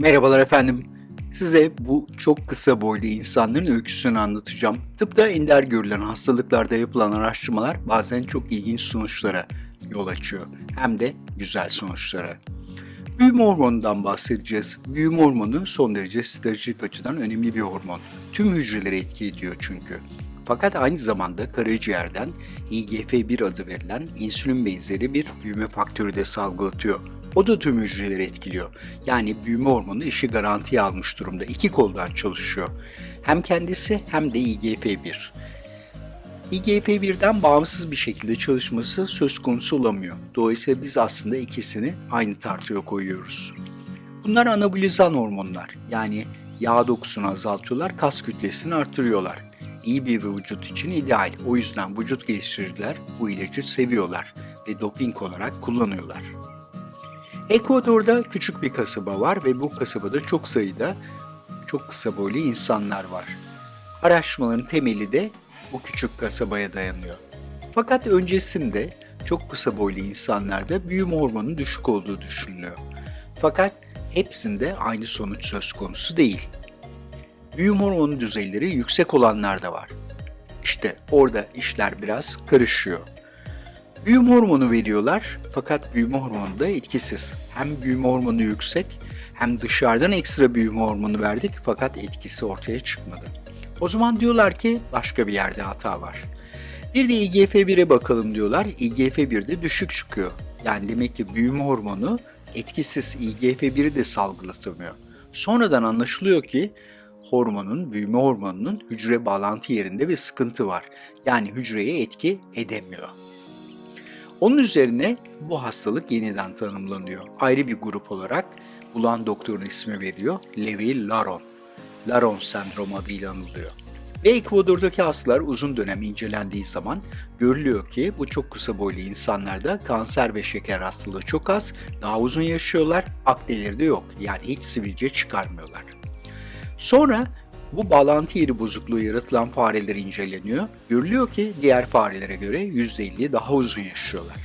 Merhabalar efendim. Size bu çok kısa boylu insanların öyküsünü anlatacağım. Tıpta ender görülen hastalıklarda yapılan araştırmalar bazen çok ilginç sonuçlara yol açıyor. Hem de güzel sonuçlara. Büyüme hormonundan bahsedeceğiz. Büyüme hormonu son derece stratejik açıdan önemli bir hormon. Tüm hücreleri etki ediyor çünkü. Fakat aynı zamanda karaciğerden IGF-1 adı verilen insülin benzeri bir büyüme faktörü de salgılatıyor. O da tüm hücreleri etkiliyor. Yani büyüme hormonu işi garantiye almış durumda. İki koldan çalışıyor. Hem kendisi hem de IGF-1. IGF-1'den bağımsız bir şekilde çalışması söz konusu olamıyor. Dolayısıyla biz aslında ikisini aynı tartıya koyuyoruz. Bunlar anabolizan hormonlar. Yani yağ dokusunu azaltıyorlar, kas kütlesini artırıyorlar. İyi bir vücut için ideal. O yüzden vücut geliştiriciler bu ilacı seviyorlar ve doping olarak kullanıyorlar. Ekvador'da küçük bir kasaba var ve bu kasabada çok sayıda çok kısa boylu insanlar var. Araştırmaların temeli de bu küçük kasabaya dayanıyor. Fakat öncesinde çok kısa boylu insanlarda büyüme hormonunun düşük olduğu düşünülüyor. Fakat hepsinde aynı sonuç söz konusu değil. Büyüme hormonu düzeyleri yüksek olanlar da var. İşte orada işler biraz karışıyor. Büyüme hormonu veriyorlar fakat büyüme hormonu da etkisiz. Hem büyüme hormonu yüksek hem dışarıdan ekstra büyüme hormonu verdik fakat etkisi ortaya çıkmadı. O zaman diyorlar ki başka bir yerde hata var. Bir de IGF-1'e bakalım diyorlar. IGF-1 düşük çıkıyor. Yani demek ki büyüme hormonu etkisiz IGF-1'i de salgılatamıyor. Sonradan anlaşılıyor ki hormonun, büyüme hormonunun hücre bağlantı yerinde bir sıkıntı var. Yani hücreye etki edemiyor. Onun üzerine bu hastalık yeniden tanımlanıyor. Ayrı bir grup olarak bulan doktorun ismi veriliyor. Levi Laron. Laron sendromu adıyla anılıyor. Ve Ekvador'daki hastalar uzun dönem incelendiği zaman görülüyor ki bu çok kısa boylu insanlarda kanser ve şeker hastalığı çok az, daha uzun yaşıyorlar, akneleri de yok. Yani hiç sivilce çıkarmıyorlar. Sonra bu bağlantı yeri bozukluğu yaratılan fareler inceleniyor. Görülüyor ki diğer farelere göre %50 daha uzun yaşıyorlar.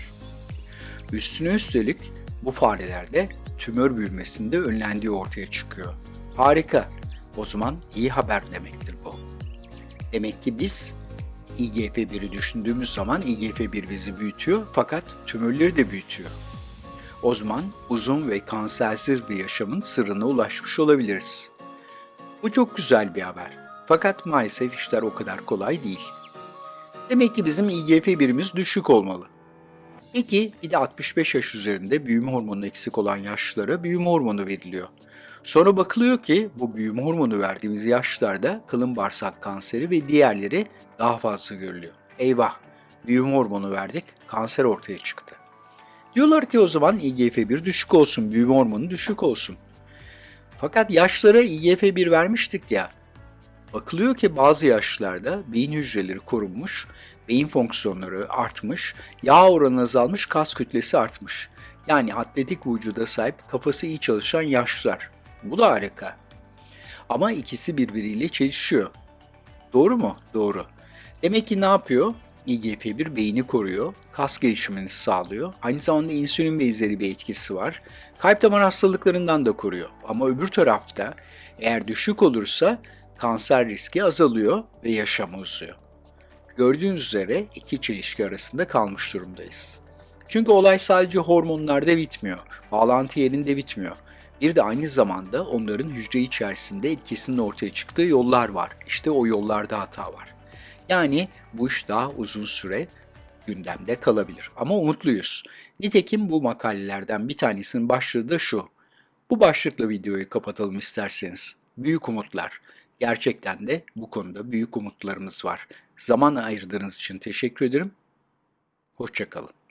Üstüne üstelik bu farelerde tümör büyümesinde önlendiği ortaya çıkıyor. Harika. O zaman iyi haber demektir bu. Demek ki biz IGF-1'i düşündüğümüz zaman IGF-1 bizi büyütüyor fakat tümörleri de büyütüyor. O zaman uzun ve kansersiz bir yaşamın sırrına ulaşmış olabiliriz. Bu çok güzel bir haber. Fakat maalesef işler o kadar kolay değil. Demek ki bizim IGF-1'imiz düşük olmalı. Peki bir de 65 yaş üzerinde büyüme hormonu eksik olan yaşlılara büyüme hormonu veriliyor. Sonra bakılıyor ki bu büyüme hormonu verdiğimiz yaşlarda kalın bağırsak kanseri ve diğerleri daha fazla görülüyor. Eyvah! Büyüme hormonu verdik, kanser ortaya çıktı. Diyorlar ki o zaman IGF-1 düşük olsun, büyüme hormonu düşük olsun. Fakat yaşlara IGF-1 vermiştik ya. Bakılıyor ki bazı yaşlarda beyin hücreleri korunmuş, beyin fonksiyonları artmış, yağ oranı azalmış, kas kütlesi artmış. Yani atletik vücuda sahip, kafası iyi çalışan yaşlar. Bu da harika. Ama ikisi birbiriyle çelişiyor. Doğru mu? Doğru. Demek ki ne yapıyor? IGF-1 beyni koruyor, kas gelişimini sağlıyor. Aynı zamanda insülin benzeri bir etkisi var. Kalp damar hastalıklarından da koruyor. Ama öbür tarafta eğer düşük olursa kanser riski azalıyor ve yaşam uzuyor. Gördüğünüz üzere iki çelişki arasında kalmış durumdayız. Çünkü olay sadece hormonlarda bitmiyor, bağlantı yerinde bitmiyor. Bir de aynı zamanda onların hücre içerisinde etkisinin ortaya çıktığı yollar var. İşte o yollarda hata var. Yani bu iş daha uzun süre gündemde kalabilir. Ama umutluyuz. Nitekim bu makalelerden bir tanesinin başlığı da şu. Bu başlıkla videoyu kapatalım isterseniz. Büyük umutlar. Gerçekten de bu konuda büyük umutlarımız var. Zaman ayırdığınız için teşekkür ederim. Hoşçakalın.